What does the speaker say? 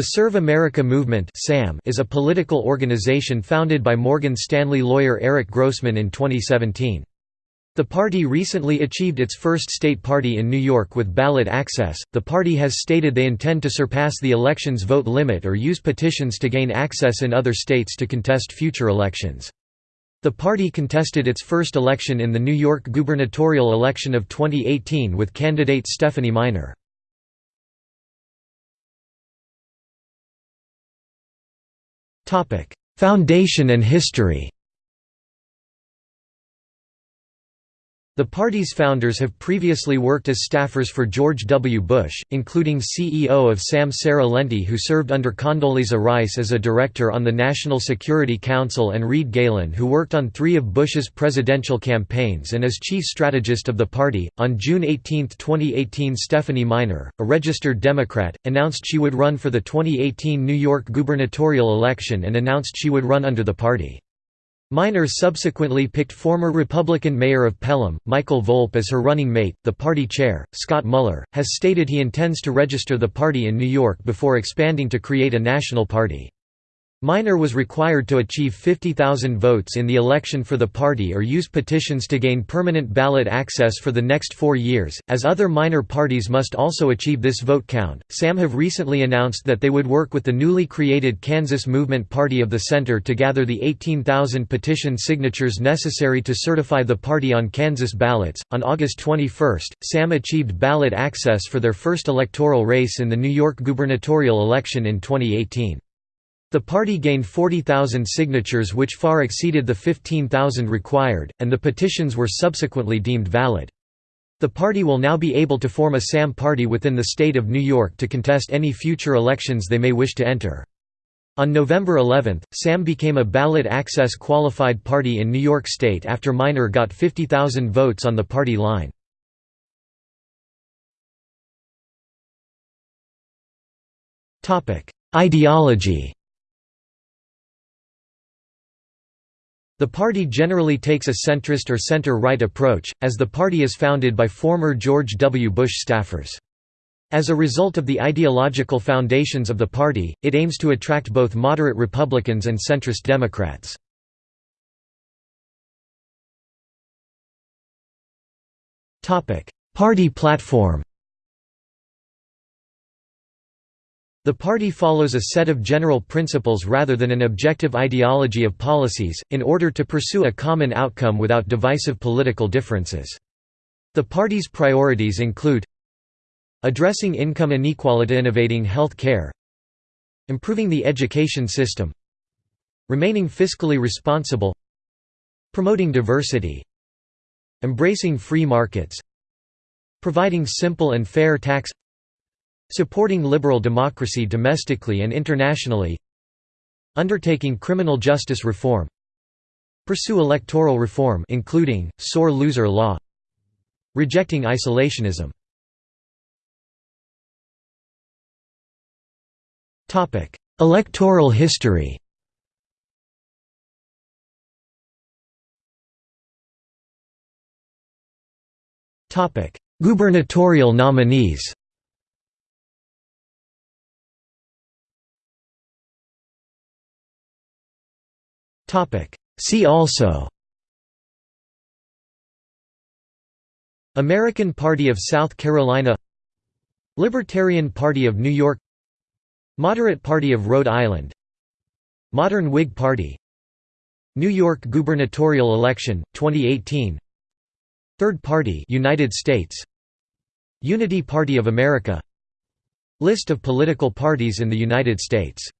The Serve America Movement is a political organization founded by Morgan Stanley lawyer Eric Grossman in 2017. The party recently achieved its first state party in New York with ballot access. The party has stated they intend to surpass the election's vote limit or use petitions to gain access in other states to contest future elections. The party contested its first election in the New York gubernatorial election of 2018 with candidate Stephanie Miner. Foundation and history The party's founders have previously worked as staffers for George W. Bush, including CEO of SAM Sarah Lenti who served under Condoleezza Rice as a director on the National Security Council and Reed Galen who worked on three of Bush's presidential campaigns and as chief strategist of the party. On June 18, 2018 Stephanie Miner, a registered Democrat, announced she would run for the 2018 New York gubernatorial election and announced she would run under the party. Miner subsequently picked former Republican mayor of Pelham, Michael Volpe as her running mate. The party chair, Scott Muller, has stated he intends to register the party in New York before expanding to create a national party. Miner was required to achieve 50,000 votes in the election for the party or use petitions to gain permanent ballot access for the next four years, as other minor parties must also achieve this vote count. SAM have recently announced that they would work with the newly created Kansas Movement Party of the Center to gather the 18,000 petition signatures necessary to certify the party on Kansas ballots. On August 21, SAM achieved ballot access for their first electoral race in the New York gubernatorial election in 2018. The party gained 40,000 signatures which far exceeded the 15,000 required, and the petitions were subsequently deemed valid. The party will now be able to form a SAM party within the state of New York to contest any future elections they may wish to enter. On November 11, SAM became a ballot access qualified party in New York State after Miner got 50,000 votes on the party line. Ideology The party generally takes a centrist or center-right approach, as the party is founded by former George W. Bush staffers. As a result of the ideological foundations of the party, it aims to attract both moderate Republicans and centrist Democrats. Party platform The party follows a set of general principles rather than an objective ideology of policies, in order to pursue a common outcome without divisive political differences. The party's priorities include addressing income inequality innovating health care improving the education system remaining fiscally responsible promoting diversity embracing free markets providing simple and fair tax Supporting liberal democracy domestically and internationally Undertaking criminal justice reform Pursue electoral reform including, sore loser law Rejecting isolationism. Electoral history. Gubernatorial nominees See also American Party of South Carolina Libertarian Party of New York Moderate Party of Rhode Island Modern Whig Party New York gubernatorial election 2018 Third Party United States Unity Party of America List of political parties in the United States